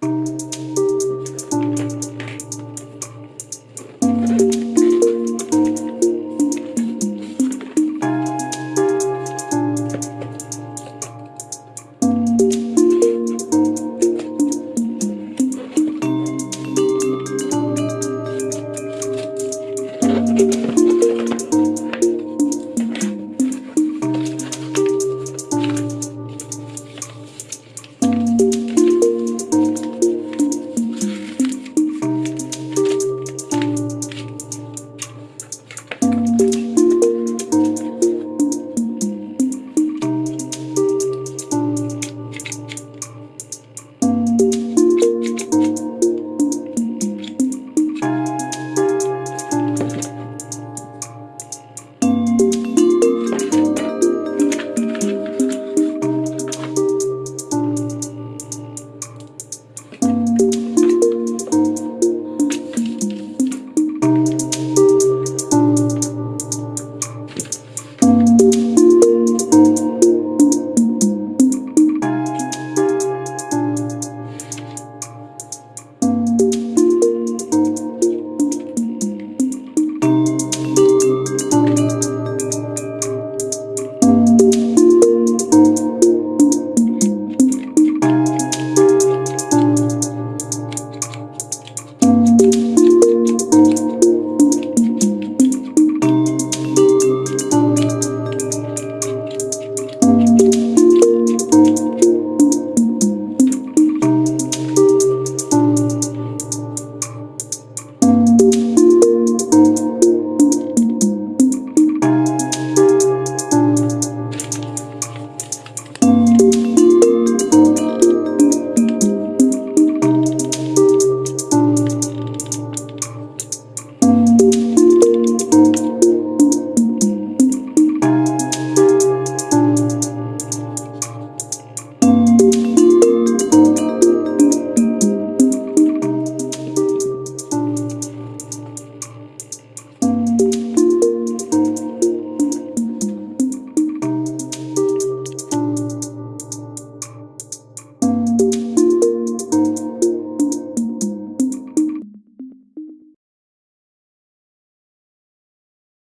Música